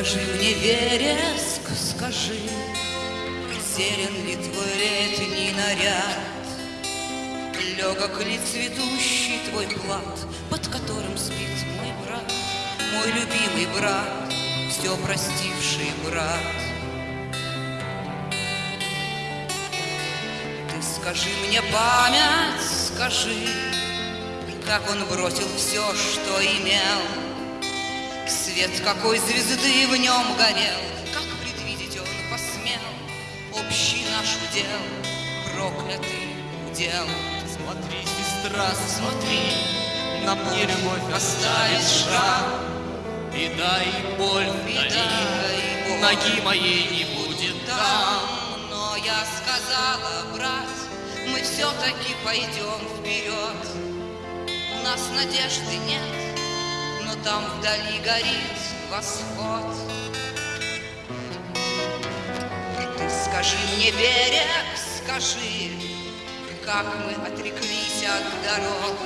Скажи мне, Вереск, скажи, Зелен ли твой летний наряд? Легок ли цветущий твой плат, Под которым спит мой брат, Мой любимый брат, все простивший брат? Ты скажи мне, память, скажи, Как он бросил все, что имел, Свет какой звезды в нем горел, Как предвидеть он посмел Общий наш удел, проклятый удел. Смотри, сестра, смотри, На мне любовь оставит шрам, Беда и боль вдали, и боль. Ноги моей не будет там. Но я сказала, брат, мы все-таки пойдем вперед. У нас надежды нет, там вдали горит восход. Ты скажи мне, берег, скажи, как мы отреклись от дорог,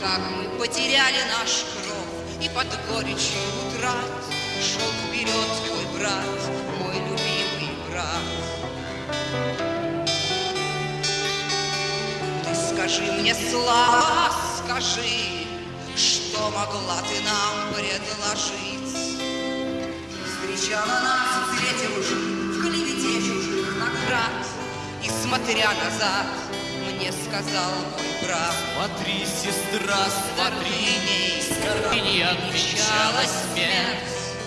как мы потеряли наш кров и под горечью утрат шел вперед твой брат, мой любимый брат. Ты скажи мне, слава, скажи, что могла ты нам предложить? Встречала нас в цвете лжи, в клевете чужих наград, И, смотря назад, мне сказал мой брат, Смотри, сестра, смотри, Скорбиней, Скорбини отвечала смерть.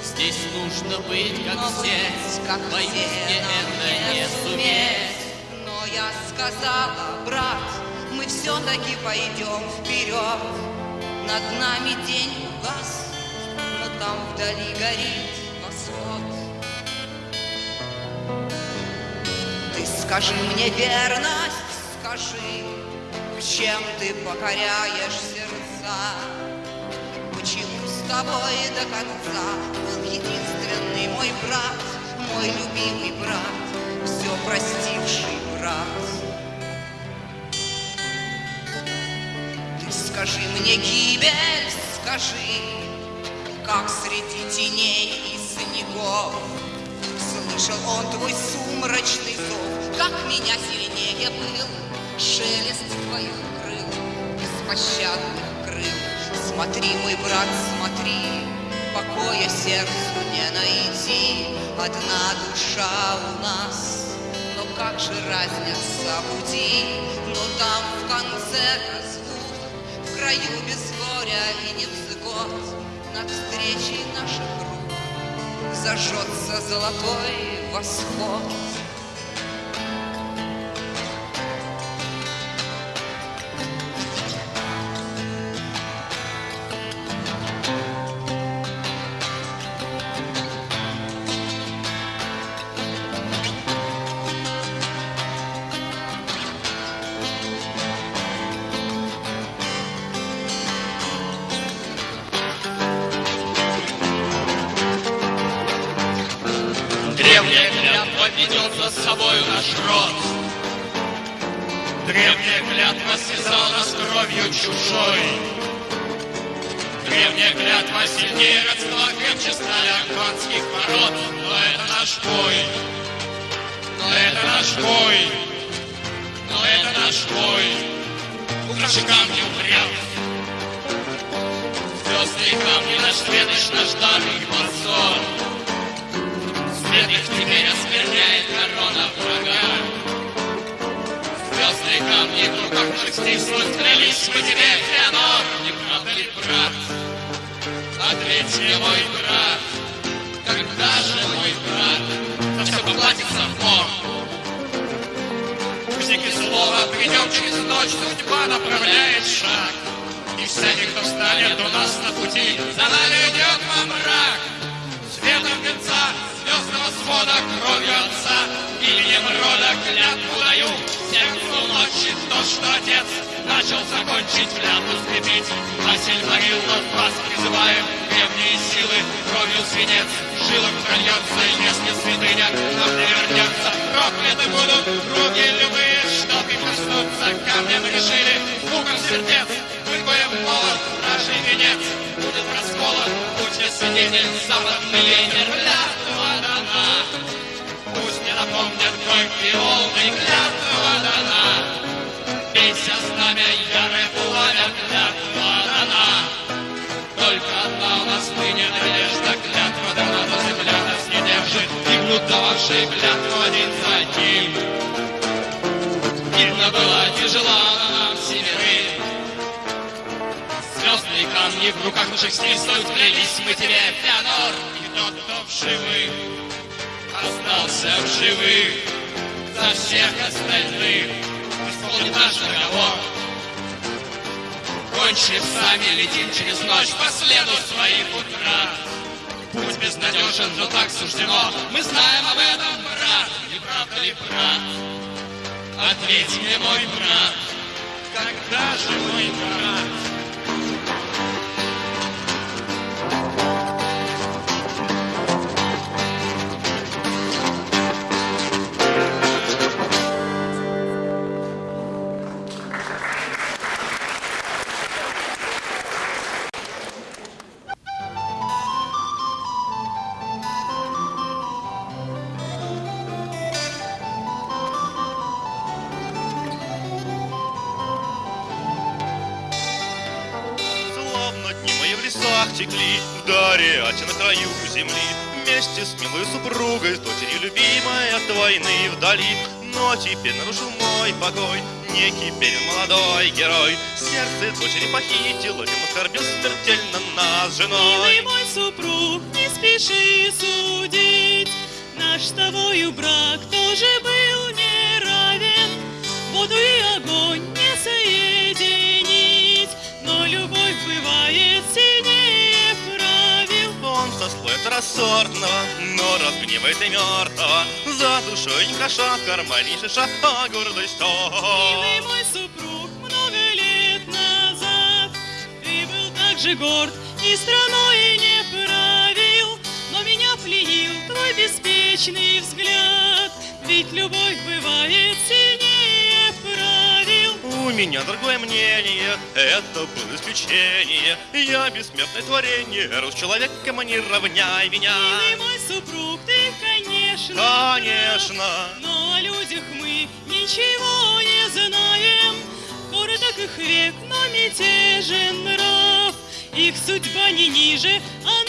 Здесь нужно быть, как Но все, быть, как Боюсь, все, это не суметь. Но я сказала, брат, мы все-таки пойдем вперед. Над нами день угас, но там вдали горит восход. Ты скажи мне верность, скажи, чем ты покоряешь сердца? Почему с тобой до конца был единственный мой брат, мой любимый брат, все простивший брат? Скажи мне, гибель, скажи, как среди теней и снегов Слышал он твой сумрачный зов, как меня сильнее был Шелест твоих крыл, беспощадных крыл. Смотри, мой брат, смотри, покоя сердцу не найти. Одна душа у нас, но как же разнятся пути, но там в конце краю без горя и невзгод, над встречей наших рук зажжется золотой восход. Древняя клятва ведет за собою наш род. Древняя клятва связала нас кровью чужой. Древняя клятва сильнее родства, крепче стали оконских ворот. Но это наш бой. Но это наш бой. Но это наш бой. Украши камни упрям. светоч наш дар и позор. Свет их теперь оскверняет корона врага. Звездные камни в руках наших стиснут, клялись мы тебе, Феонор, не правда ли, брат? Ответь мне, мой брат, когда же мой брат за все поплатится в мор? Узник и слова придем через ночь, судьба направляет шаг. И всякий, кто встанет у нас на пути, за нами идет во мрак. Звездного свода, кровью отца, именем рода клятву даю. Всем ночи то, что отец начал закончить клятву скрепить. А сильмарил над вас призываем, древние силы, кровью свинец, в жилах прольется, если святыня нам не вернется. Прокляты будут руки любые, что прикоснуться камнем решили, мукам сердец, молот, нашей венец. Будет расколот, я свидетель, западный ветер, дана. Напомнят горькие волны, клятва дана. Бейся знамя, ярое пламя, клятва дана. Только одна у нас ныне надежда, клятва дана, но земля нас не держит. Гибнут дававшие клятву один за одним. Видно было тяжела нам семерым. Звездные камни в руках наших стиснут, клялись мы тебе, Феонор, и тот, кто в живых остался в живых за всех остальных исполнит наш договор. Кончив сами, летим через ночь по следу своих утрат. Путь безнадежен, но так суждено. Мы знаем об этом, брат, не правда ли, брат? Ответь мне, мой брат, когда же мой брат? Вместе с милой супругой, с дочерью любимой от войны вдали. Но теперь нарушил мой покой некий Берин молодой герой. Сердце дочери похитил, этим оскорбил смертельно нас с Милый женой. мой супруг, не спеши судить, Наш с тобою брак тоже был неравен. Воду и сословие второсортного, но разгневает и мертвого. За душой не хороша, в кармане не шиша, а гордость Милый то. мой супруг, много лет назад Ты был так же горд и страной не правил Но меня пленил твой беспечный взгляд Ведь любовь бывает правил У меня другое мнение, это было исключение. Я бессмертное творение, рос человеком, а не равняй меня. Милый мой супруг, ты, конечно Конечно. прав, Но о людях мы ничего не знаем Короток их век, но мятежен нрав Их судьба не ниже, она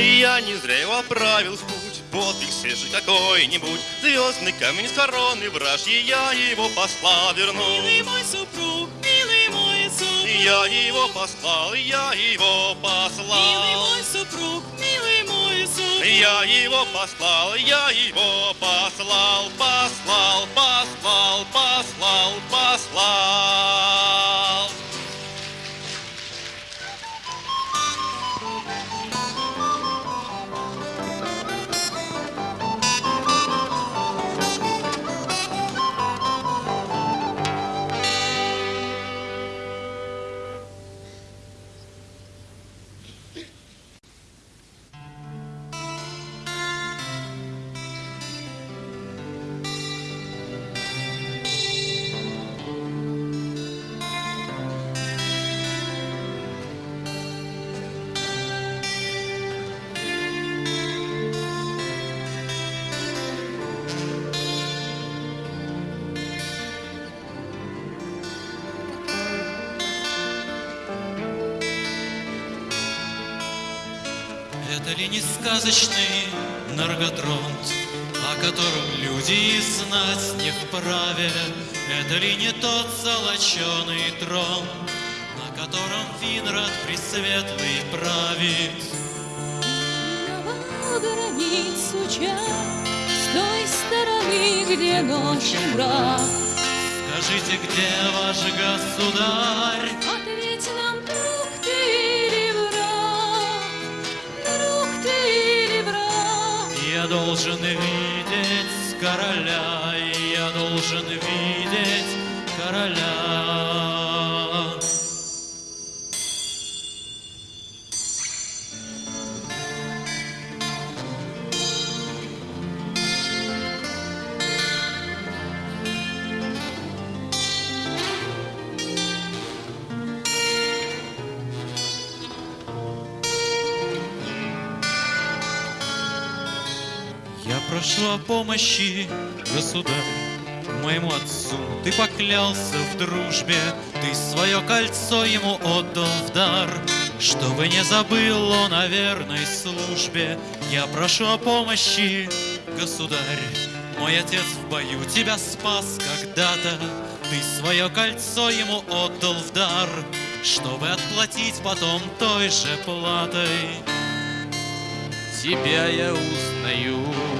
Я не зря его отправил в путь, подвиг свежий какой-нибудь. Звездный камень с короны вражьи, я его послал верну. Милый мой супруг, милый мой супруг Я его послал, я его Милый послал. мой супруг, милый мой супруг Я его послал, я его послал, послал, послал, послал, послал. Не сказочный Нарготронт, о котором люди и знать не вправе? Это ли не тот золоченый трон, на котором Винрад Пресветлый правит? Границу час С той стороны, где ночь мрак Скажите, где ваш государь? Должен видеть короля, помощи, государь, моему отцу. Ты поклялся в дружбе, ты свое кольцо ему отдал в дар, чтобы не забыл он о верной службе. Я прошу о помощи, государь, мой отец в бою тебя спас когда-то. Ты свое кольцо ему отдал в дар, чтобы отплатить потом той же платой. тебя я узнаю.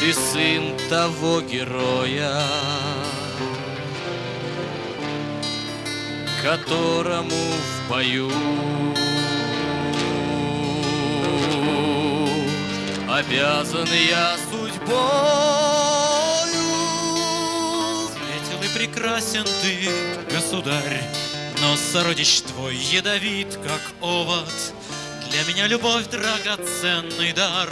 Ты сын того героя, которому в бою обязан я судьбою. Светел и прекрасен ты, государь, но сородич твой ядовит, как овод. Для меня любовь драгоценный дар,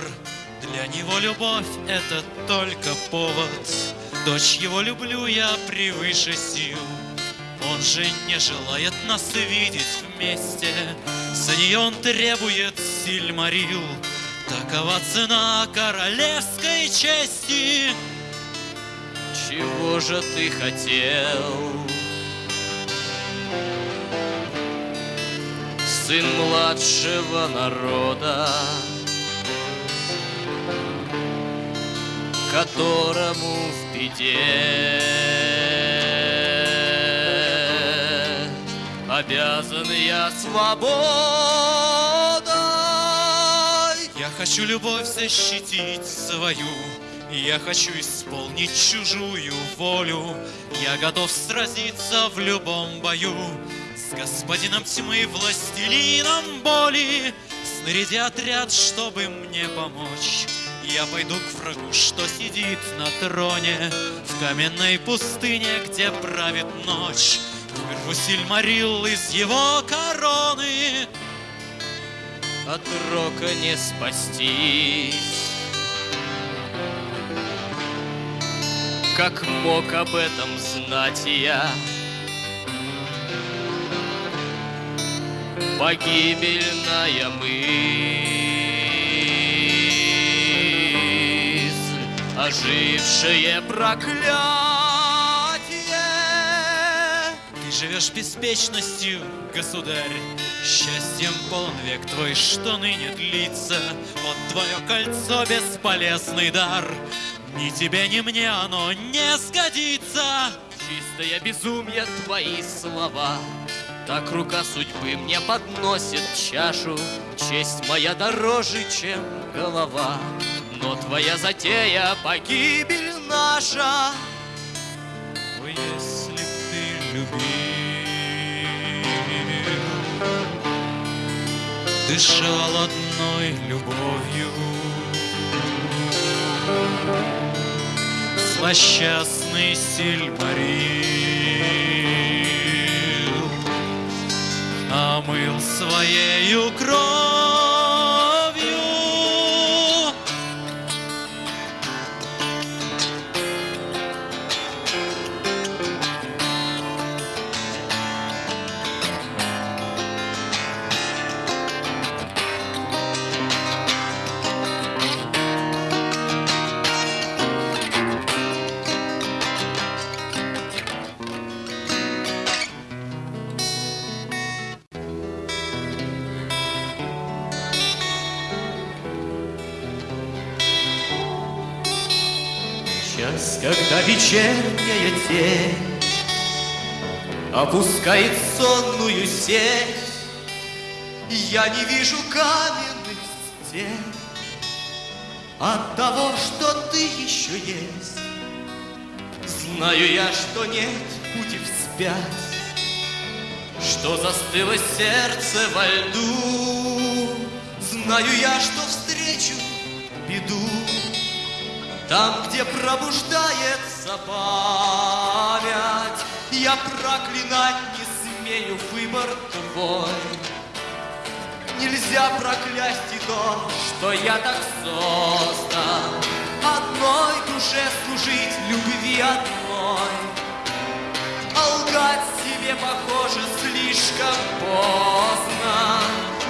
для него любовь — это только повод. Дочь его люблю я превыше сил, он же не желает нас видеть вместе, за нее он требует сильмарил. Такова цена королевской чести. Чего же ты хотел? Сын младшего народа, которому в беде обязан я свободой. Я хочу любовь защитить свою, я хочу исполнить чужую волю. Я готов сразиться в любом бою с господином тьмы, властелином боли. Снаряди отряд, чтобы мне помочь. Я пойду к врагу, что сидит на троне В каменной пустыне, где правит ночь Вырву Сильмарил из его короны от рока не спастись. Как мог об этом знать я? Погибельная мысль, ожившее проклятие. Ты живешь беспечностью, государь. Счастьем полон век твой, что ныне длится. Вот твое кольцо бесполезный дар. Ни тебе, ни мне оно не сгодится. Чистое безумие твои слова. Так рука судьбы мне подносит чашу. Честь моя дороже, чем голова Но твоя затея погибель наша. Ой, если б ты любил Дышал одной любовью Злосчастный Сильмарил Омыл своею кровью вечерняя тень Опускает сонную сеть, Я не вижу каменных стен От того, что ты еще есть. Знаю я, что нет пути вспять, Что застыло сердце во льду. Знаю я, что встречу беду Там, где память Я проклинать не смею выбор твой. Нельзя проклясть и то, что я так создан. Одной душе служить, любви одной. А лгать себе, похоже, слишком поздно.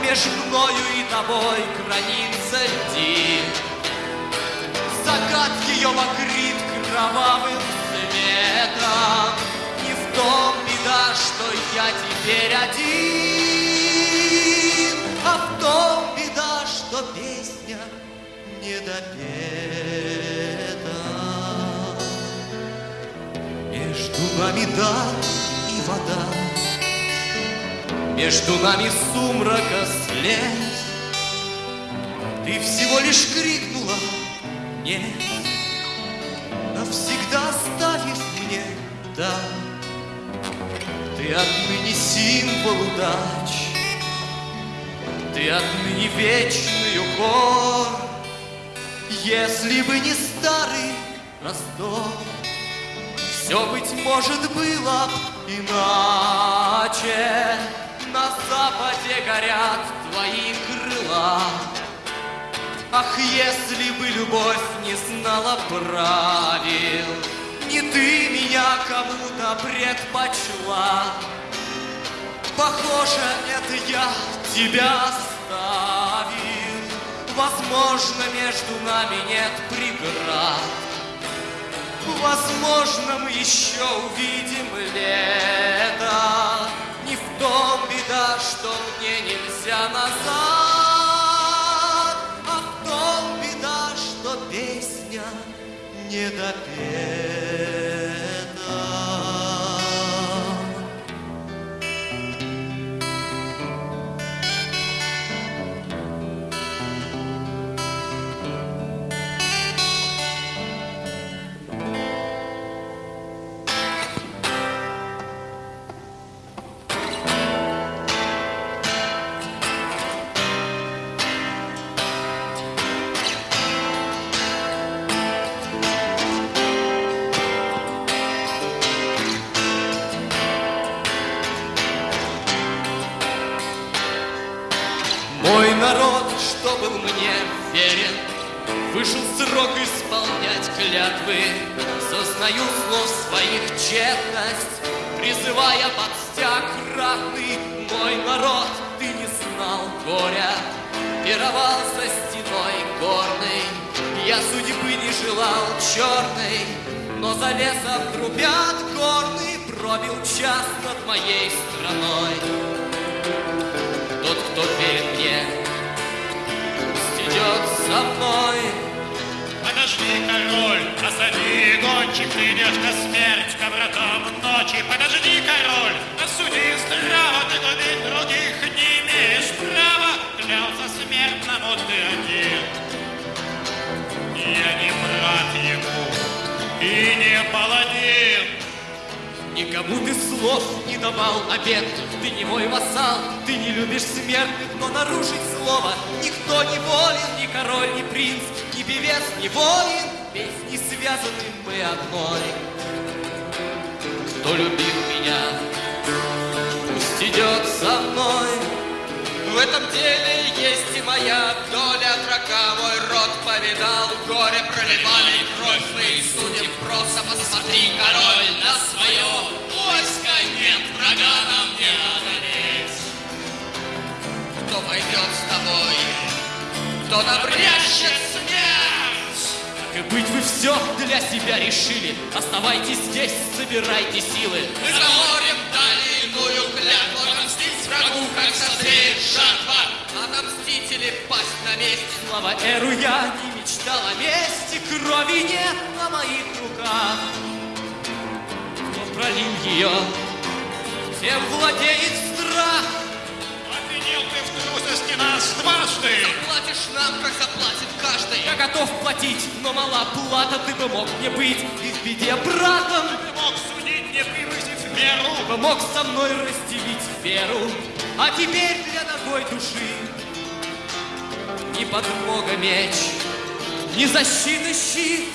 Между мною и тобой граница льди. Закат ее покрыт кровавым цветом Не в том беда, что я теперь один. А в том беда, что песня не допета. Между нами дар и вода. Между нами сумрака след Ты всего лишь крикнула нет Навсегда оставив мне да. Ты отныне символ удач Ты отныне вечный укор Если бы не старый Ростов Все, быть может, было иначе. На западе горят твои крыла Ах, если бы любовь не знала правил, Не ты меня кому-то предпочла. Похоже, это я тебя оставил. Возможно, между нами нет преград. Возможно, мы еще увидим лето. Не в том беда, что мне нельзя назад, не допета. Клятвы. Сознаю слов своих тщетность, Призывая под стяг ратный. Мой народ, ты не знал горя, Пировал за стеной горной. Я судьбы не желал черной, Но за лесом трубят горный, Пробил час над моей страной. Тот, кто верит мне, пусть идет со мной. Подожди, король, осади, гонщик придет на смерть к вратам ночи. Подожди, король, осуди здраво, ты губить других не имеешь права. Клялся смертному ты один. Я не брат ему и не паладин. Никому ты слов не давал обет, ты не мой вассал, ты не любишь смертных, но нарушить слово никто не волен, ни король, ни принц, певец, ни воин, не связаны мы одной. Кто любит меня, пусть идет со мной. В этом деле есть и моя доля, врага мой род повидал, горе проливали кровь своих судеб, просто посмотри, король, на свое войско нет врага нам не одолеть. Кто пойдет с тобой, кто набрящет смерть? И быть, вы все для себя решили, оставайтесь здесь, собирайте силы. Мы за морем дали иную клятву, отомстить врагу, как созреет жатва. Отомстите или пасть на месте. Слава Эру, я не мечтал о мести, крови нет на моих руках. Кто пролил ее, тем владеет страх. Обвинил ты в трусости нас дважды. Платишь нам, как заплатит каждый. Я готов платить, но мала плата, ты бы мог мне быть и в беде братом. Ты мог судить, не превысив меру. Ты бы мог со мной разделить веру. А теперь для ногой души Ни подмога меч, ни защиты щит.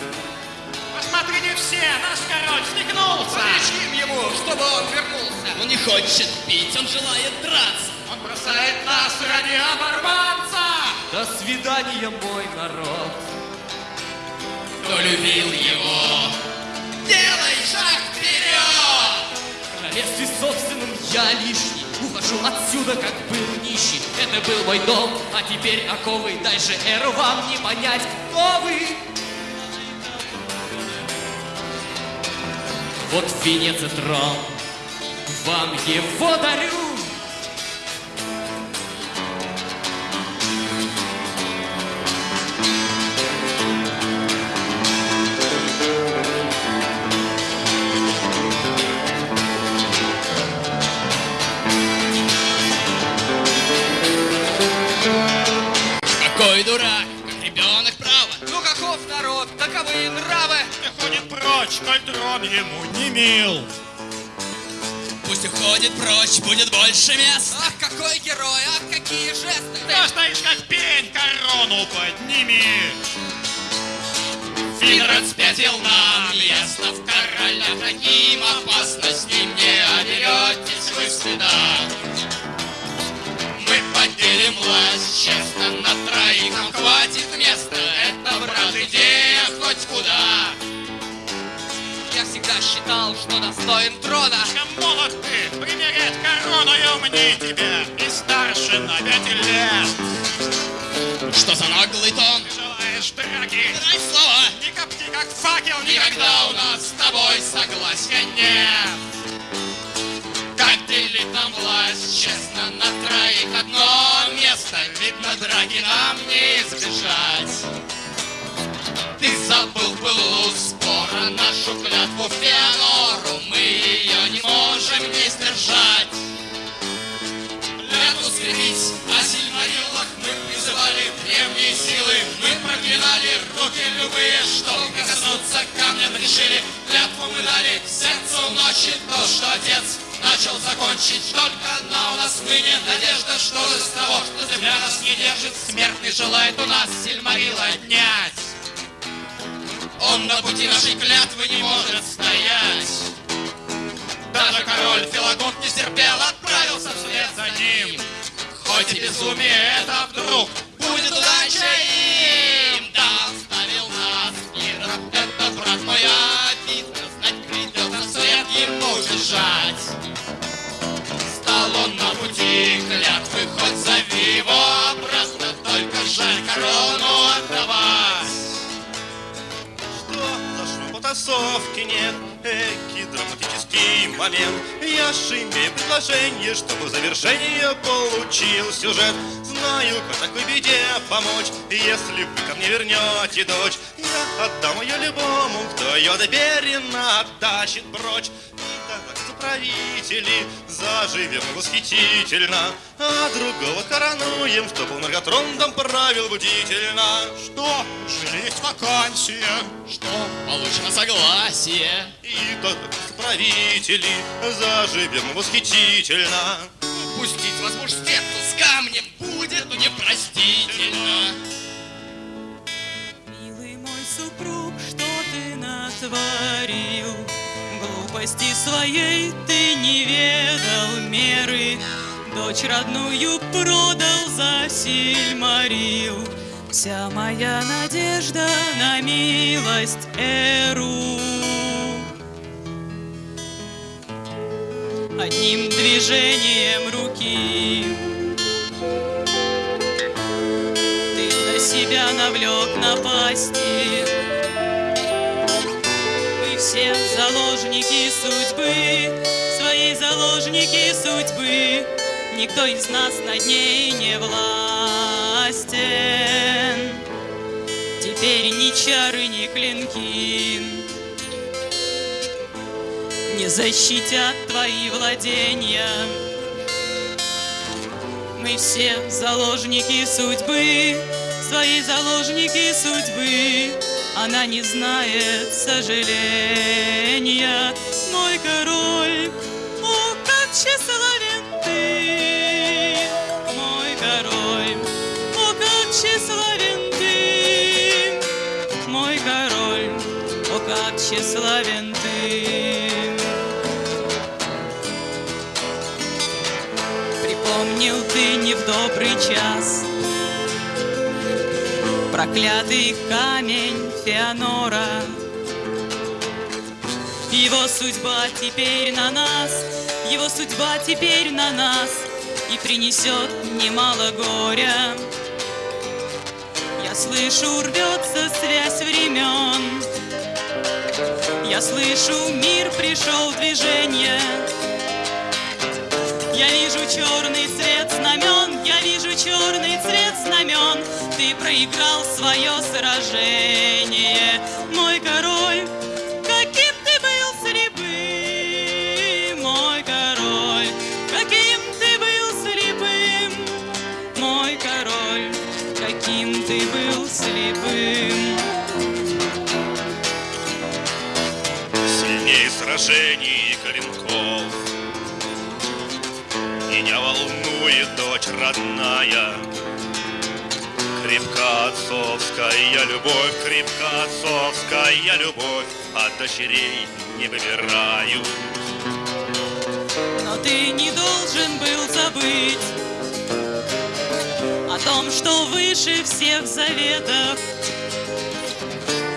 Посмотрите все, наш король стегнулся. Кричим ему, чтобы он вернулся. Он не хочет пить, он желает драться. Он бросает нас ради оборванца. До свидания, мой народ. Кто любил его, делай шаг вперед! В королевстве собственном я лишний. Ухожу отсюда, как был нищий. Это был мой дом, а теперь оковы. Дальше эру вам не понять, кто вы. Вот венец и трон, вам его дарю. Стоишь как пень, корону подними. Финрод спятил нам ясно в короля таким опасно с ним не оберетесь вы. Мы поделим власть честно на троих, нам хватит места. Это, брат, идея считал, что достоин трона. Слишком молод ты, примерять корону я умней тебя. И старше на пять лет. Что за наглый тон? Ты желаешь драки? Дай слова. Не копти, как факел, Никогда у нас с тобой согласия нет. Как делить нам власть, честно, на троих одно место. Видно, драки нам не избежать. Ты забыл былу спора нашу клятву Феонору. Мы ее не можем не сдержать. Клятву скрепить, а сильнорилах мы призывали древние силы. Мы проклинали руки любые, чтобы коснуться камня решили. Клятву мы дали сердцу ночи, то, что отец начал закончить. Только одна у нас ныне надежда, что из того, что земля нас не держит, смертный желает у нас Сильмарила отнять. Он на пути нашей клятвы не может стоять. Даже король Филагонт не стерпел, отправился вслед за ним. Хоть и безумие это вдруг будет удачей им, да оставил нас Гидра. Это брат мой обидно, знать придется вслед ему бежать. Стал он на пути клятвы, хоть зови его обратно, только жаль корону отдавать. Потасовки нет? Эки драматический момент. Я ж имею предложение, чтобы завершение получил сюжет. Знаю, как такой беде помочь Если вы ко мне вернете дочь. Я отдам ее любому, кто ее доверенно оттащит прочь правители, заживем восхитительно А другого коронуем, чтобы он многотрондом правил бдительно Что? Уже есть вакансия. Что получено согласие. И тогда, как правители, заживем восхитительно Пустить вас в мужскетку с камнем будет ну, непростительно. Милый мой супруг, что ты натворил? Глупости своей ты не ведал меры, Дочь родную продал за сильмарил. Вся моя надежда на милость Эру. Одним движением руки Ты на себя навлек напасти все заложники судьбы, свои заложники судьбы, никто из нас над ней не властен. Теперь ни чары, ни клинки не защитят твои владения. Мы все заложники судьбы, свои заложники судьбы, она не знает сожаления. Мой король, о, как тщеславен ты. Мой король, о, как тщеславен ты. Мой король, о, как тщеславен ты. Припомнил ты не в добрый час Проклятый камень Феонора Его судьба теперь на нас Его судьба теперь на нас И принесет немало горя. Я слышу, рвется связь времен. Я слышу, мир пришел в движение. Я вижу черный цвет знамен, черный цвет знамен. Ты проиграл свое сражение, любовь, крепка отцовская любовь От дочерей не выбираю Но ты не должен был забыть О том, что выше всех заветов.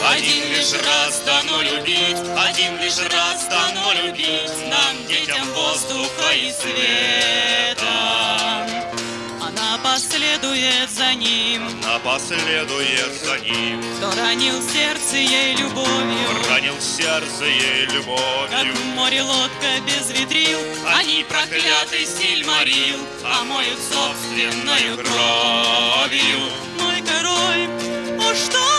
Один лишь раз дано любить, один лишь раз дано любить Нам, детям воздуха и света последует за ним. Напоследует за ним. Кто ранил сердце ей любовью? Ранил сердце ей Как любовью в море лодка без ветрил Они проклятый стиль морил Омоют собственною кровью. Мой король, о, что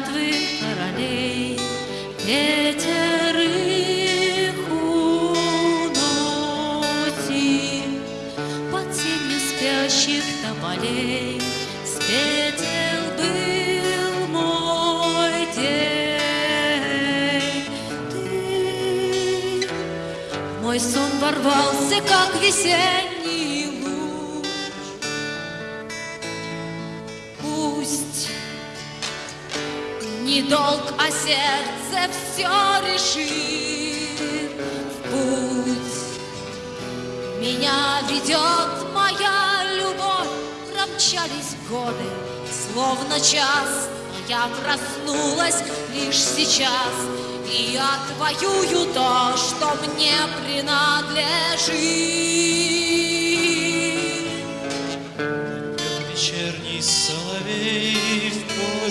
клятвы королей. Пятерых уносим Под тенью спящих тополей Светел был мой день. Ты мой сон ворвался, как весенний долг, а сердце все решит в путь. Меня ведет моя любовь, промчались годы, словно час. Но я проснулась лишь сейчас, и отвоюю то, что мне принадлежит.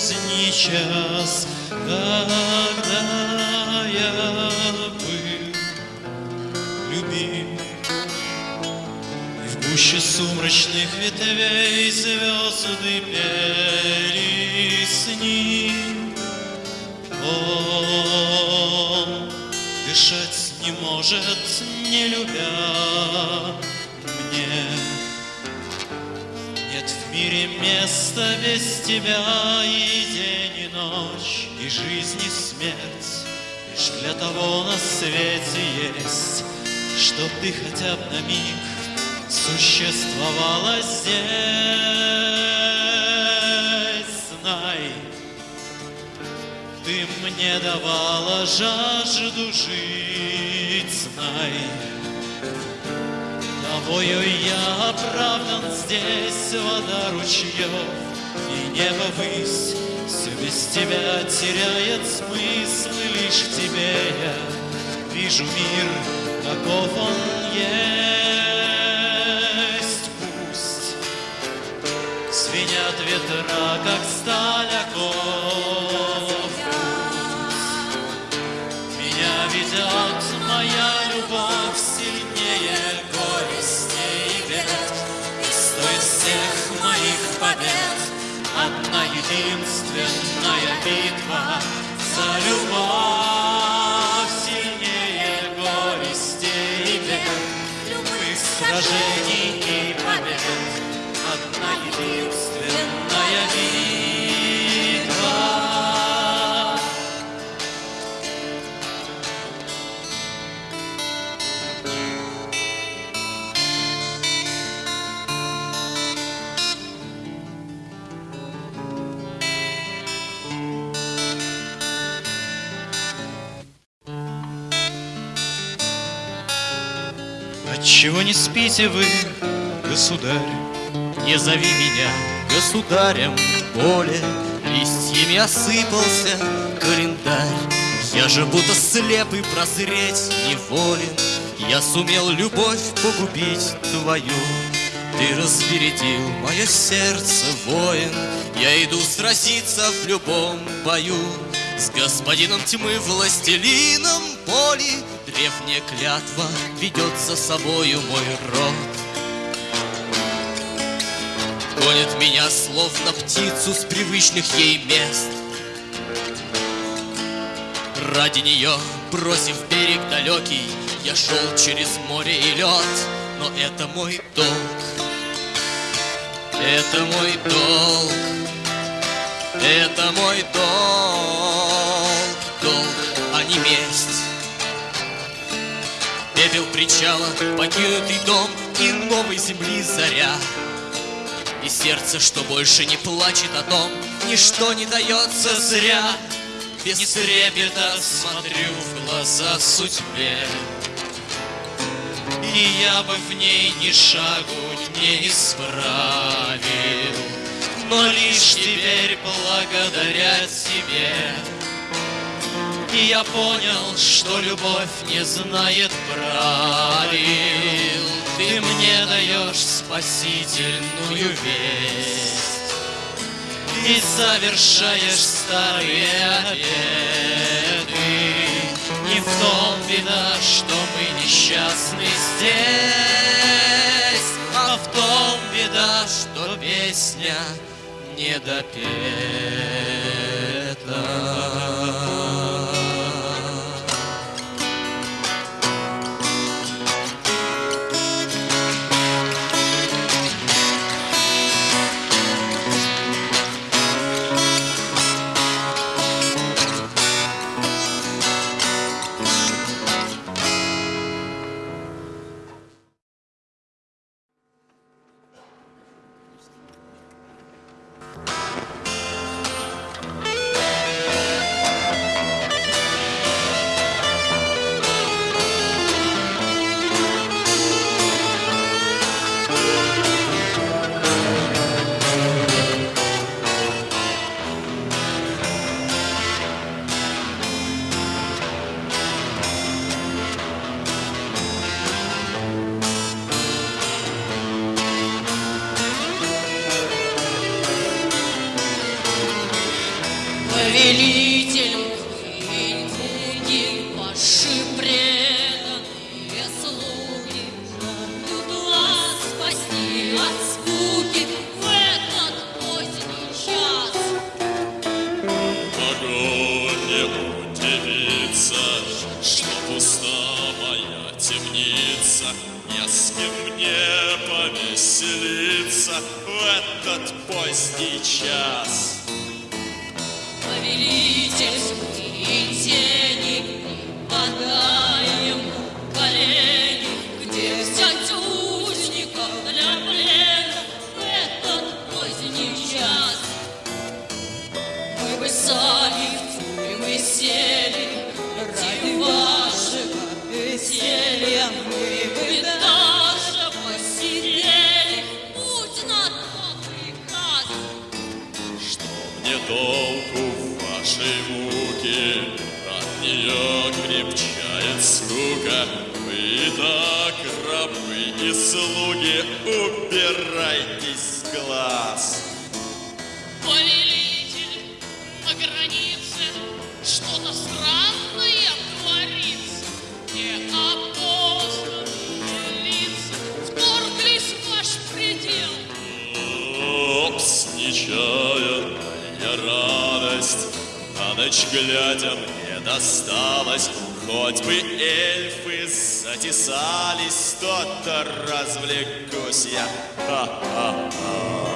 Поздний час, когда я был любим. И в гуще сумрачных ветвей звезды ним. Он дышать не может, не любя, мне. Нет в мире места без тебя и и жизнь, и смерть. Лишь для того на свете есть, чтоб ты хотя бы на миг существовала здесь. Знай, ты мне давала жажду жить, знай. Тобою я оправдан здесь, вода ручьев и небо высь. Без тебя теряет смысл, лишь в тебе я вижу мир, каков он есть. Пусть звенят ветра, как сталь оков. Единственная битва за любовь сильнее горестей и бед. Любых сражений и побед одна единственная Отчего не спите вы, государь? Не зови меня государем более. Листьями осыпался календарь Я же будто слеп и прозреть неволен Я сумел любовь погубить твою Ты разбередил мое сердце, воин Я иду сразиться в любом бою С господином тьмы, властелином боли Древняя клятва ведет за собою мой род. Гонит меня, словно птицу с привычных ей мест. Ради нее, бросив берег далекий Я шел через море и лед. Но это мой долг. Это мой долг. Это мой долг Пепел причала, покинутый дом И новой земли заря и сердце, что больше не плачет о том, Ничто не дается зря. Без трепета смотрю в глаза судьбе. И я бы в ней ни шагу не исправил, Но лишь теперь благодаря тебе Я понял, что любовь не знает правил Ты мне даешь спасительную весть И завершаешь старые обеты Не в том беда, что мы несчастны здесь А в том беда, что песня не допета. Рабы и слуги, убирайтесь с глаз. Повелитель, на границе что-то странное творится. Не опознанные лица вторглись в ваш предел. Опс, нечаянная радость, на ночь глядя мне досталось. Хоть бы эльфы затесались, то-то развлекусь я. Ха-ха-ха.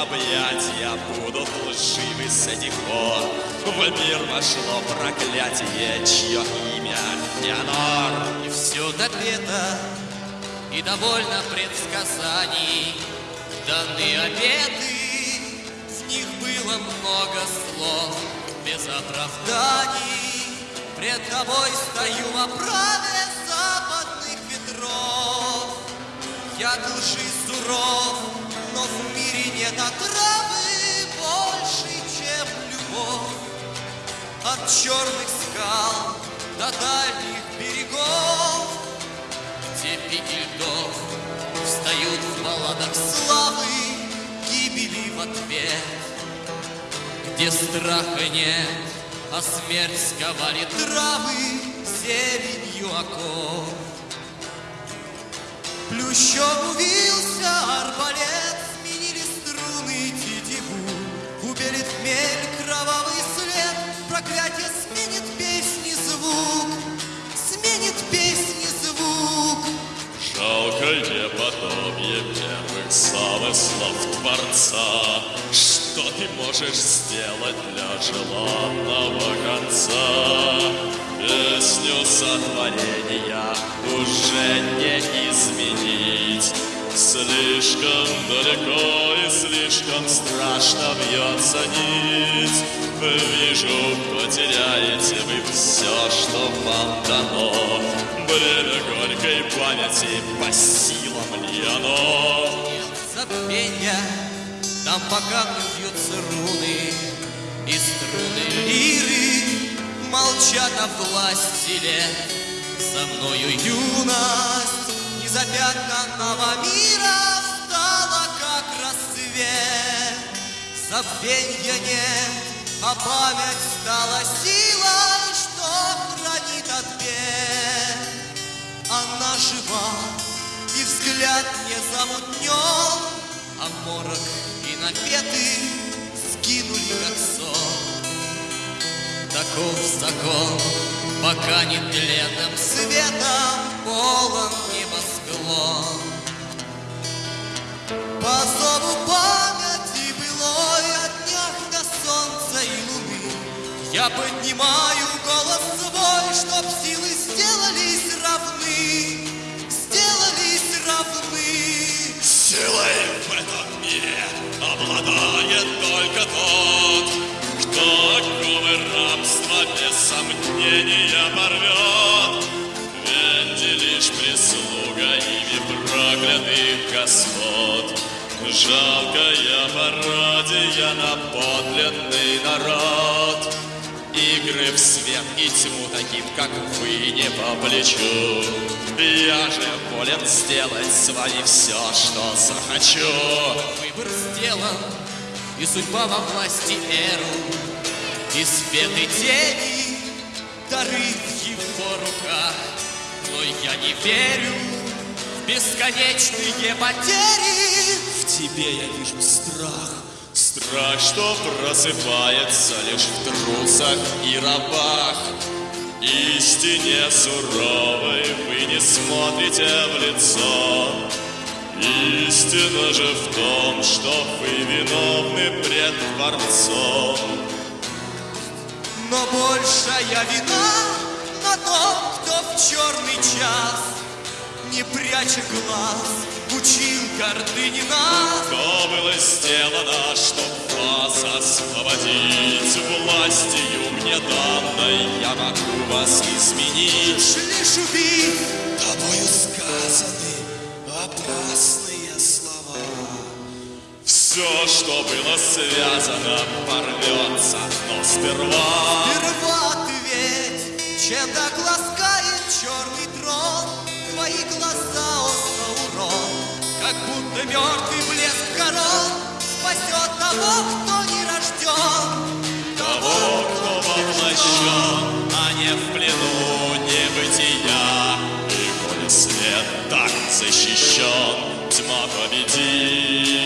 Объятия будут лживы с этих пор. В мир вошло проклятие, чье имя Феонор. И все допето, и довольно предсказаний. Даны обеты, в них было много слов, без оправданий. Пред тобой стою во праве западных ветров. Я лжи суров, но в мире нет отравы больше, чем любовь. От черных скал до дальних берегов, где пики льдов встают в балладах славы, гибели в ответ, где страха нет, а смерть сковали травы зеленью оков. Плющом увился арбалет, хмель кровавый след, проклятие сменит песни звук, сменит песни звук. Жалкое подобие первых замыслов Творца Что ты можешь сделать для желанного конца? Песню сотворения уже не изменить Слишком далеко и слишком страшно бьется нить Вижу, потеряете вы все, что вам дано Бремя горькой памяти, по силам ли оно? забвенья, там по бьются руны, и струны лиры молчат о власти лет. За мною юность незапятнанного мира стала как рассвет. Забвенья нет, а память стала силой, что хранит от. Она жива, и взгляд не замутнен, А морок и напеты скинули как сон. Таков закон, пока не тленным светом полон небосклон. По зову памяти былой от днях до солнца и луны Я поднимаю голос свой, чтоб силы сделались равны, сделались равны. Силой в этом мире обладает только тот, кто оковы рабства без сомнения порвет. Проклятых господ, Жалкая пародия на подлинный народ. Игры в свет и тьму таким, как вы, не по плечу. Я же волен сделать с вами все, что захочу. Выбор сделан, и судьба во власти Эру. И свет и тени, дары в его руках. Но я не верю бесконечные потери. В тебе я вижу страх. Страх, что просыпается лишь в трусах и рабах. Истине суровой вы не смотрите в лицо. Истина же в том, что вы виновны пред Творцом. Но большая вина на том, кто в черный час, не пряча глаз, учил гордыни нас. То было сделано, чтоб вас освободить. Властью мне данной я могу вас изменить. Лишь убить Тобою сказаны опасные слова. Все, что было связано, порвется, но сперва. Сперва ответь, чем так ласкает черный трон Твои глаза, о Саурон, как будто мертвый блеск корон Спасет того, кто не рожден. Того, кто воплощен, а не в плену небытия. И коли свет так защищен, тьма победит,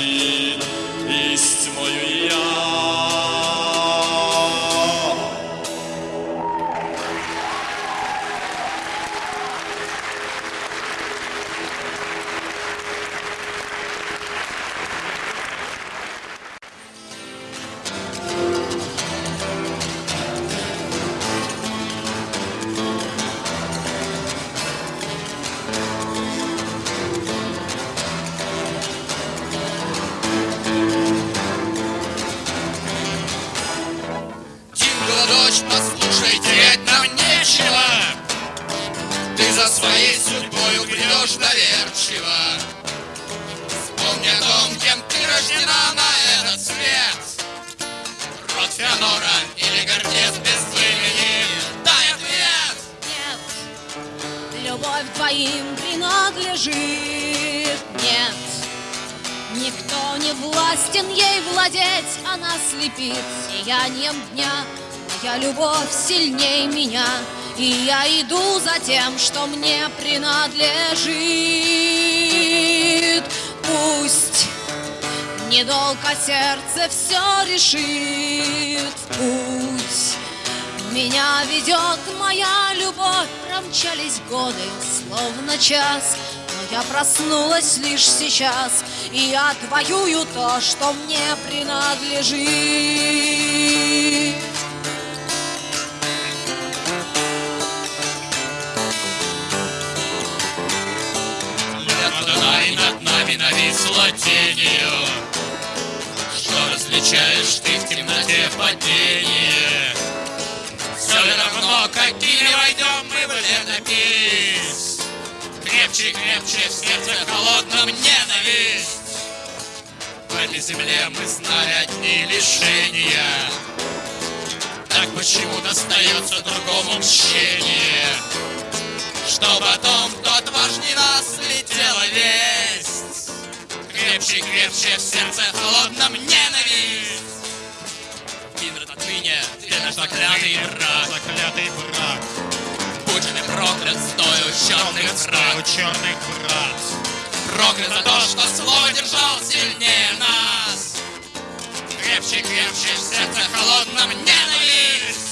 рождена на этот свет. Род Феонора или гордец без имени. Дай ответ! Нет, любовь твоим принадлежит. Нет, никто не властен ей владеть, она слепит сиянием дня. Моя любовь сильней меня, и я иду за тем, что мне принадлежит. Пусть недолго сердце все решит путь. Меня ведет моя любовь, промчались годы, словно час. Но я проснулась лишь сейчас, и отвоюю то, что мне принадлежит. Над нами нависла тенью Различаешь ты в темноте падение Все равно, какими войдем мы в летопись? Крепче, крепче в сердце холодном ненависть. В этой земле мы знали одни лишения. Так почему достается другому мщение? Что потом тот важней нас летела весть. Крепче, крепче в сердце холодном ненависть. Кинрод отныне, ты наш заклятый враг. Заклятый враг, Будь ты проклят, стою черных враг. черных врат. Проклят за то, что слово держал сильнее нас. Крепче, крепче в сердце холодном ненависть.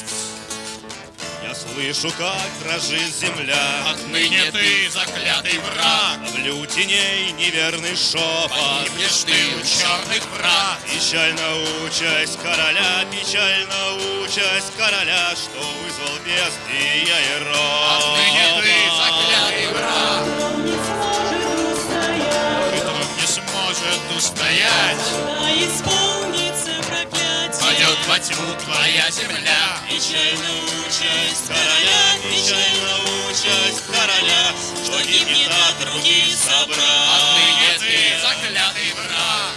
Я слышу, как дрожит земля Отныне ты заклятый враг. Ловлю теней неверный шепот Погибнешь ты у черных враг. Печально участь короля, печально участь короля, что вызвал бедствия и род. Отныне ты заклятый враг. Хитрым не сможет устоять. Да исполнится проклятие. Пойдет во тьму твоя земля. Печально участь короля, печально участь короля, что гибнет от руки собрат. Отныне ты заклятый враг.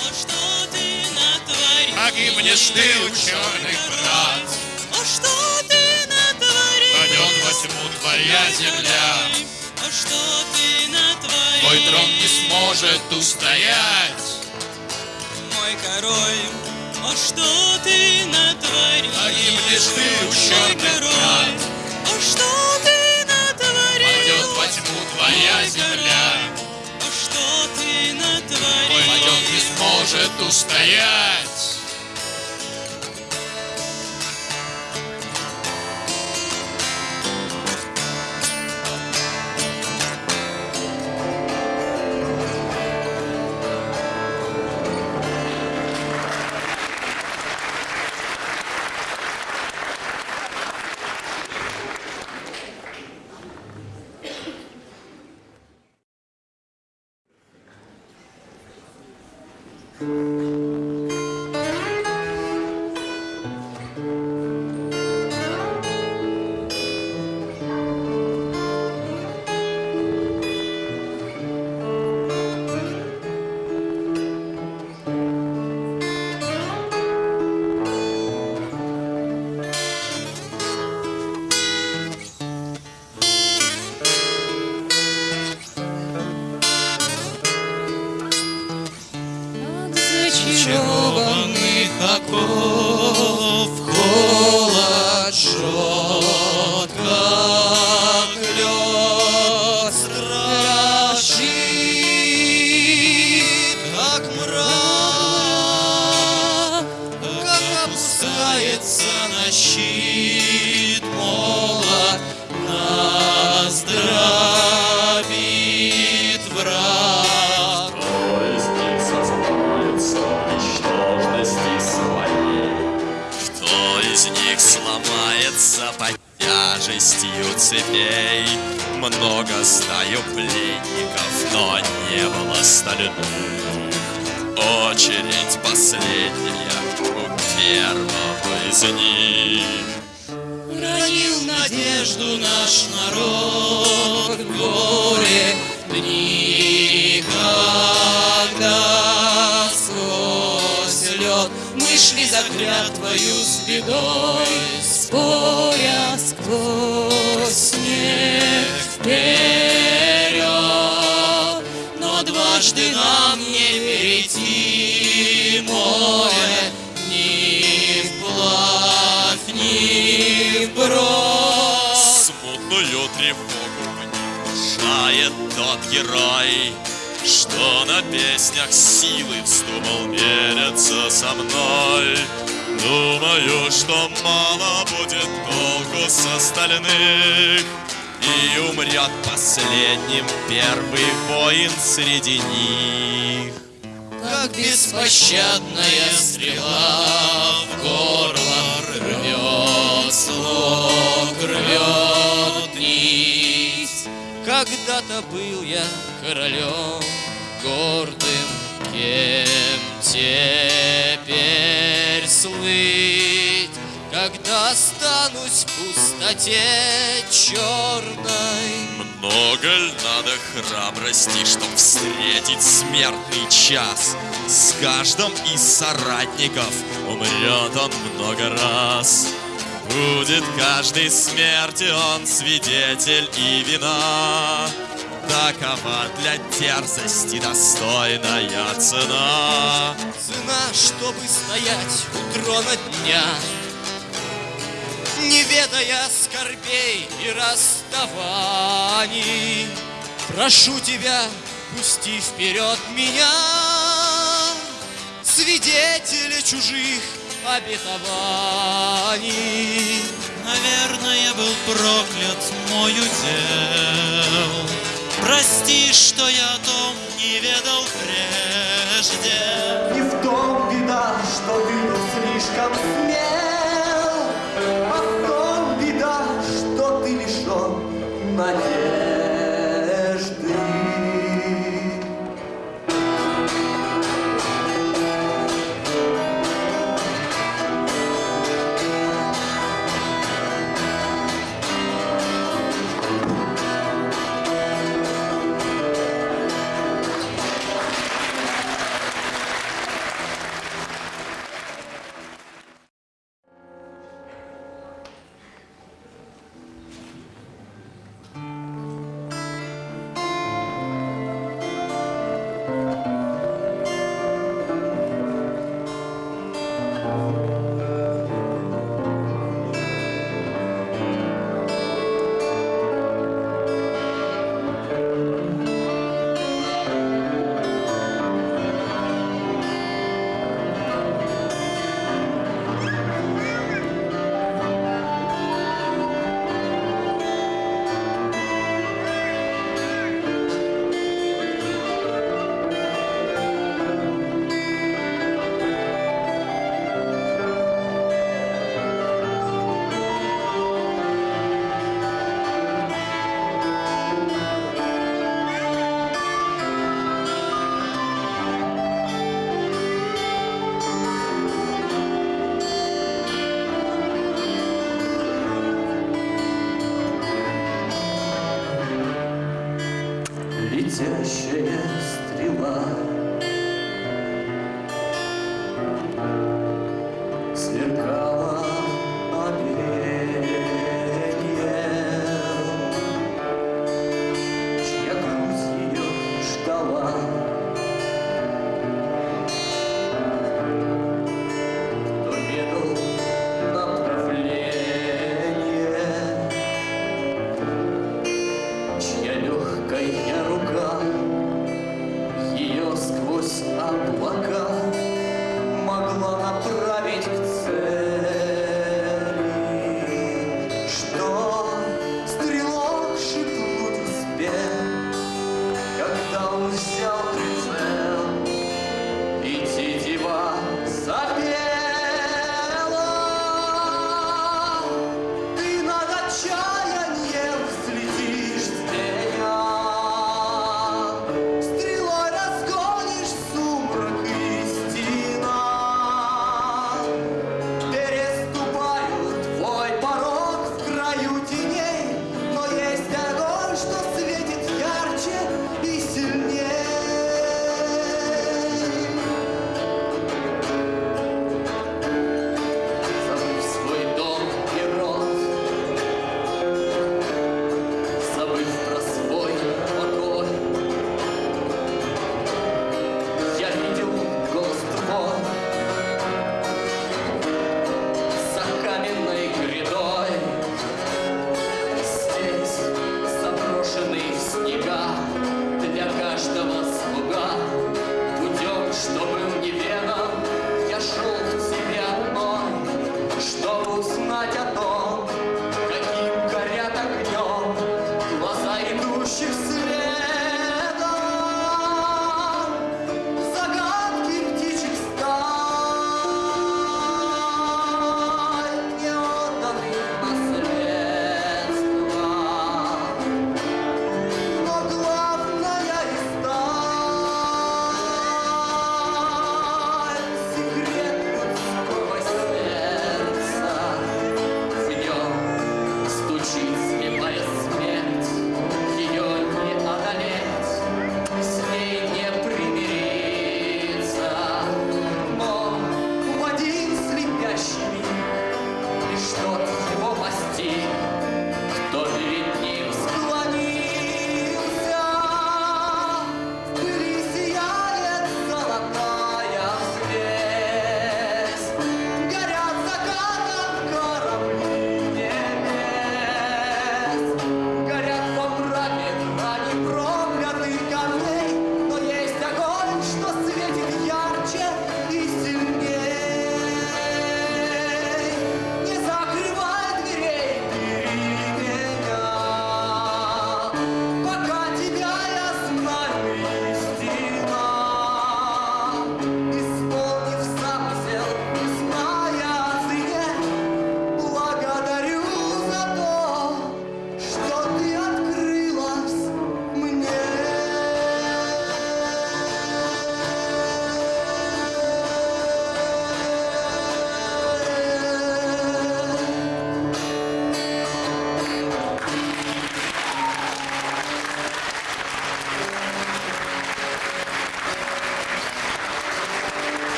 О, что ты натворил? Погибнешь ты, ученый брат. О, что ты натворил? Пойдет во тьму твоя земля. О, что ты натворил? Твой трон не сможет устоять. Мой король, о, что ты натворил? Погибнешь ты, ученый король, о, что ты натворил? Пойдет во тьму твоя земля. О, что ты натворил? Твой не сможет устоять. Внушает тот герой, что на песнях силы вздумал мериться со мной. Думаю, что мало будет толку с остальных, и умрет последним первый воин среди них. Как беспощадная стрела в горло рвет слог, рвет. Когда-то был я королем гордым, кем теперь слыть, когда останусь в пустоте черной. Много ль надо храбрости, чтоб встретить смертный час? С каждым из соратников умрет он много раз. Будет каждой смерти он свидетель и вина. Такова для дерзости достойная цена. Цена, чтобы стоять у трона дня, Не ведая скорбей и расставаний. Прошу тебя, пусти вперед меня, Свидетеля чужих обетований. Наверное, был проклят мой удел. Прости, что я о том не ведал прежде. И в том беда, что ты был слишком смел, А в том беда, что ты лишен надежды.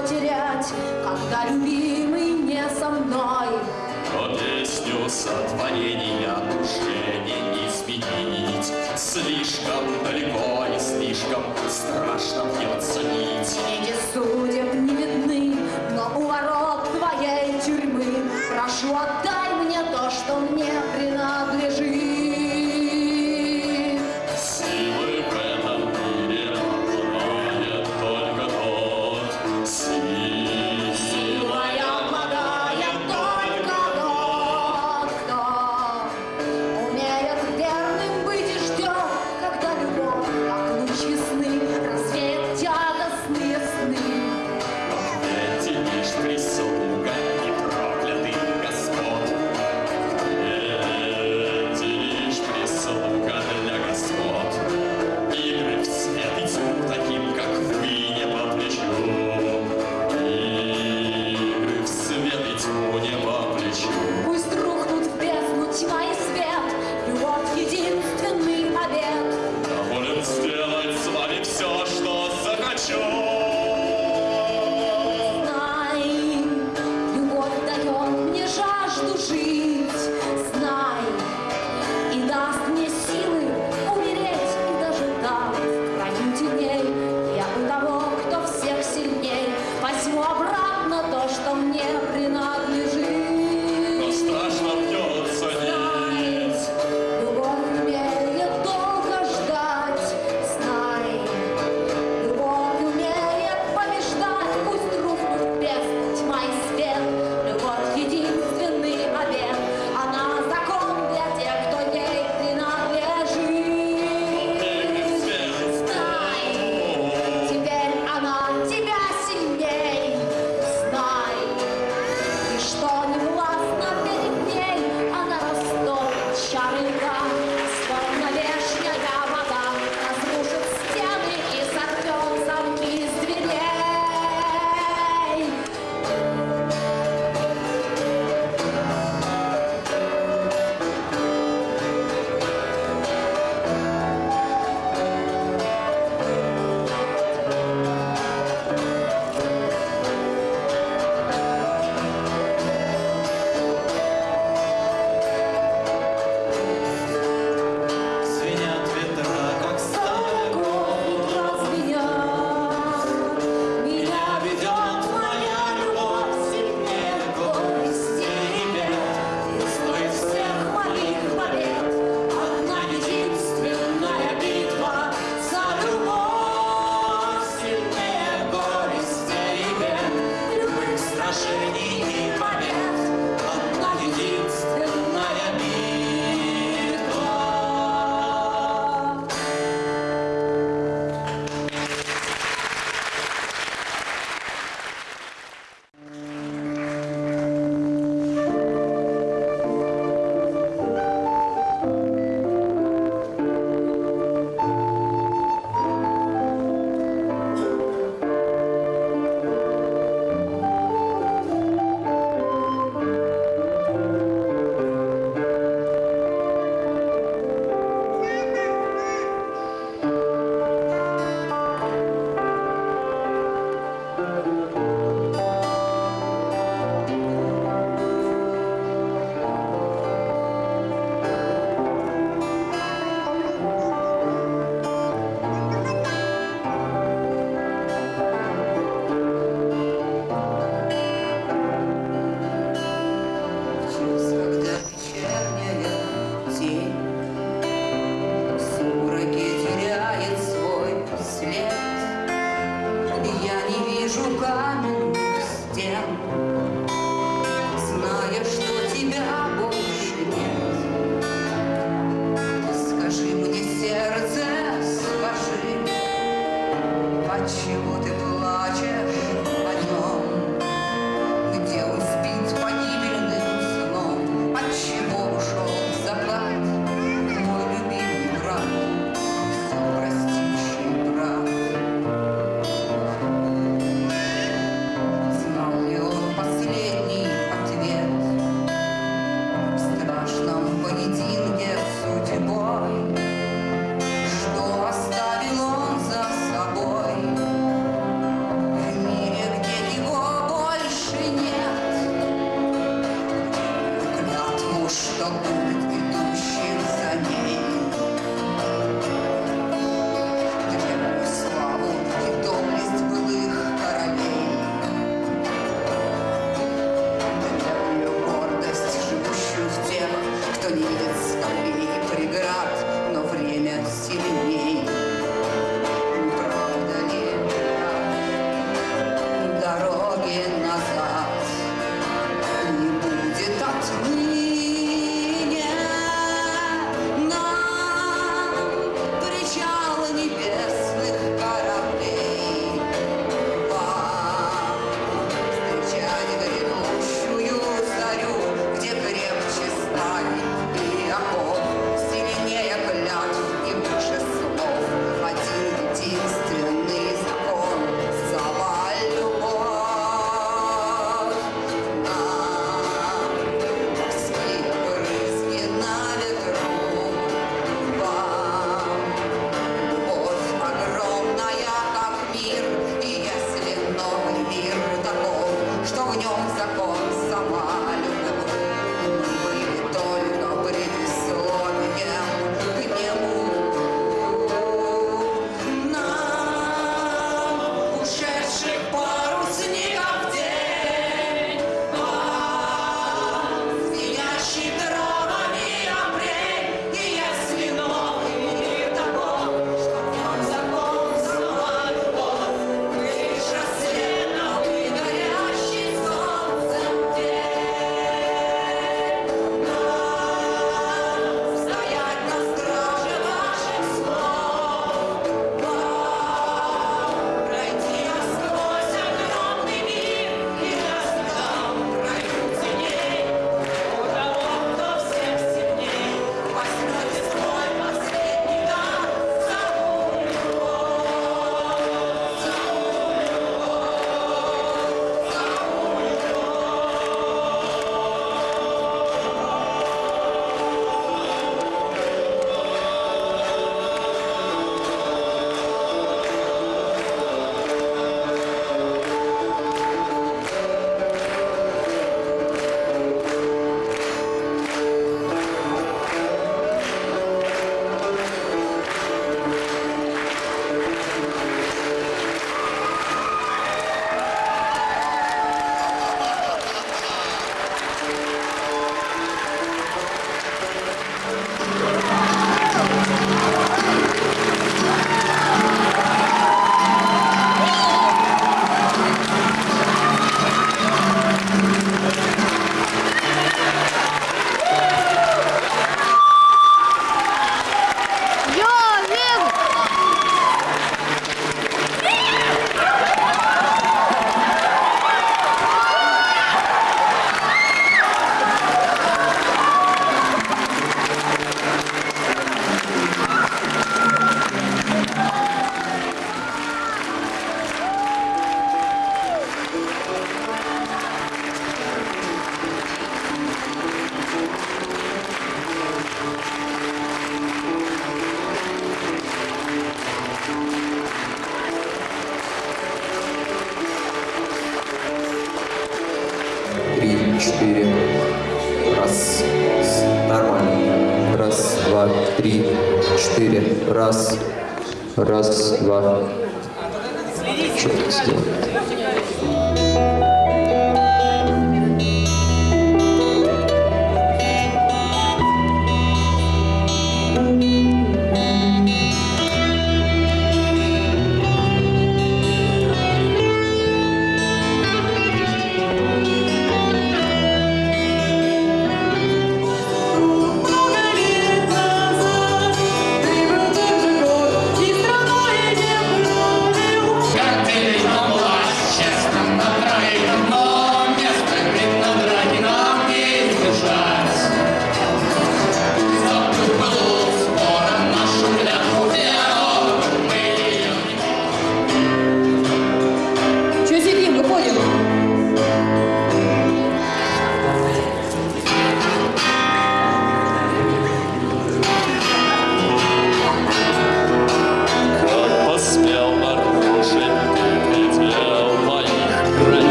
потерять, когда любимый не со мной. Но песню сотворения души не изменить, слишком далеко и слишком страшно бьется нить. Нити судеб не видны, но у ворот твоей тюрьмы прошу отдать.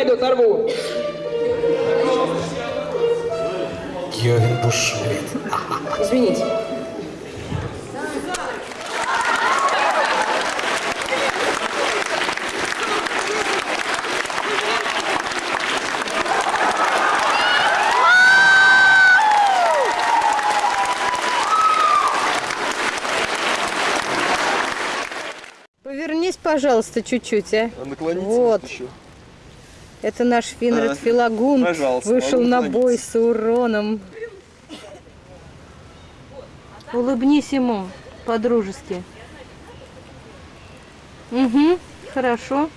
пойду торгу. Йовин бушует. Извините. Повернись, пожалуйста, чуть-чуть, а. а наклонитесь вот. еще. Это наш Финред а, Филагун вышел на бой с уроном. Улыбнись ему по-дружески. Угу, хорошо.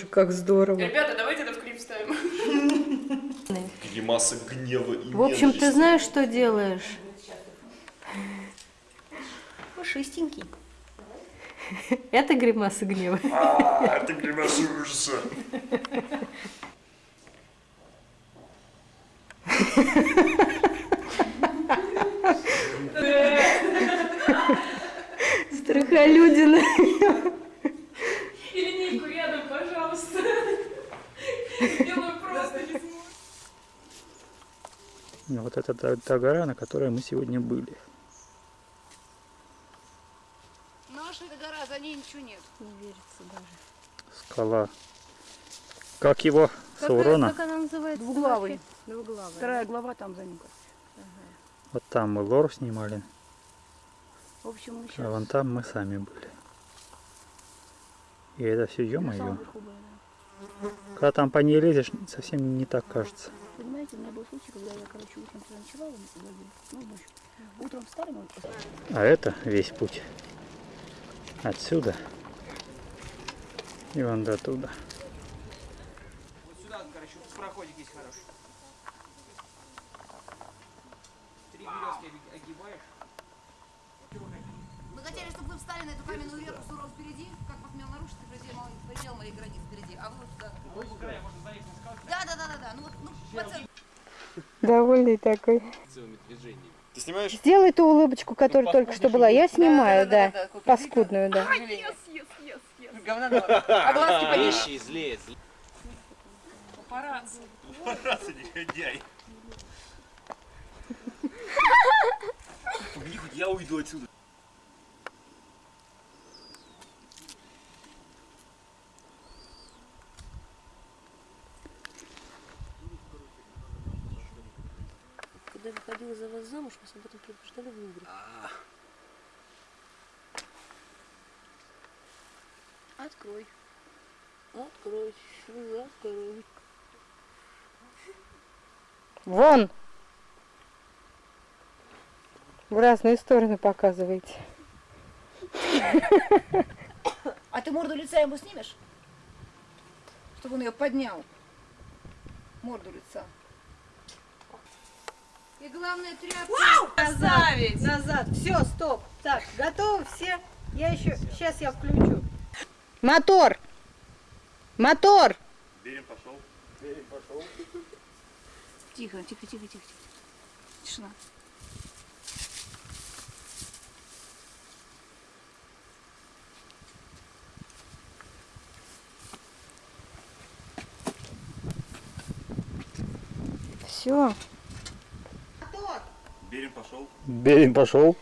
Боже, как здорово. Ребята, давайте это в клип ставим. Гримаса гнева и В общем, ты знаешь, что делаешь? Пушистенький. Это гримаса гнева. А, это гримаса ужаса. Страхолюдина. Делаю просто не смогу. Ну, Вот это та, та гора, на которой мы сегодня были. Наша эта гора, за ней ничего нет. Не верится даже. Скала. Как его? Саурона? Как она называется? Двуглавый. Двуглавый. Вторая глава там за ним. Вот там мы лор снимали, В общем, мы а сейчас вон там мы сами были. И это все, ё-моё. Когда там по ней лезешь, совсем не так кажется. Понимаете, у меня был случай, когда я, короче, утром туда ночевала, мы туда были, ну, ночью. Утром встали, мы А это весь путь. Отсюда. И вон до туда. Вот сюда, короче, вот проходик есть хороший. Три березки оги- огибаешь. Мы хотели, чтобы вы встали на эту каменную реку суров впереди, как посмел нарушить предел, моей- предел моих границ впереди, а вы вот туда. Да, да, да, да, да. Ну вот, ну, центру. Довольный такой. Ты снимаешь? Сделай ту улыбочку, которая только что была. Я снимаю, да. Паскудную, да. А глазки пониже. злее, Папарацци. Раз, негодяй. Я уйду отсюда. Когда выходила за вас замуж, вас об этом предупреждали в Лувре. Открой. Открой, открой. Вон! В разные стороны показываете. А ты морду лица ему снимешь? Чтобы он ее поднял. Морду лица. И главное тряпку. Назад, назад. Все, стоп. Так, готовы все? Я еще, сейчас я включу. Мотор! Мотор! Берем пошел. Тихо, тихо, тихо, тихо, тихо. Тишина. Все. Берем пошел. Берем пошел.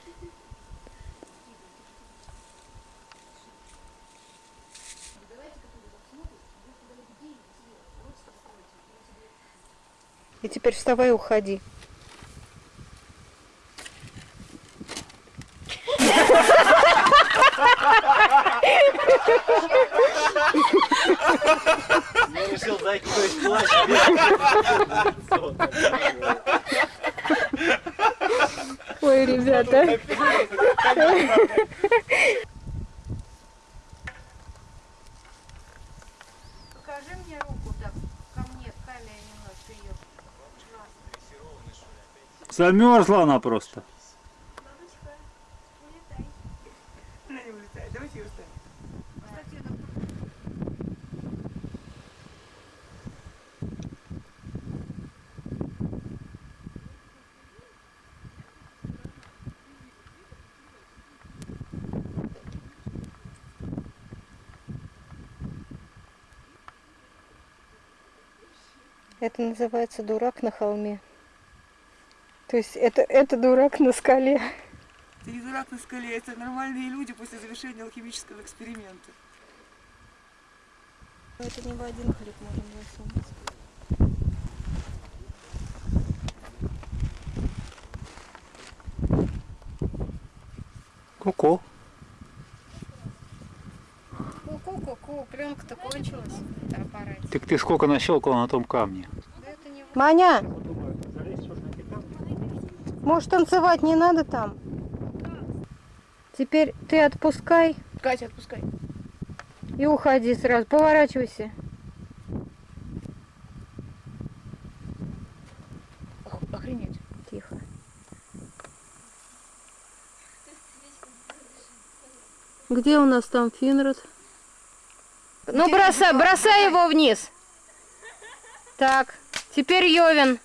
И теперь вставай и уходи. Я решил закинуть плащ. Ой, ребята. Покажи мне руку так ко мне, к камере немножко ее. Замерзла она просто. Она не улетает. Давайте ее оставим. Это называется дурак на холме. То есть это, это дурак на скале. Ты не дурак на скале, это нормальные люди после завершения алхимического эксперимента. Это не в один хлеб можем засунуть. Ку-ку. Ку-ку-ку-ку, пленка-то кончилась на аппарате. Так ты сколько нащелкал на том камне? Маня! Может, танцевать не надо там? Теперь ты отпускай Катя, отпускай. и уходи сразу. Поворачивайся. Ох- Охренеть. Тихо. Где у нас там Финрод? Ну, бросай, бросай его вниз. Так, теперь Йовин.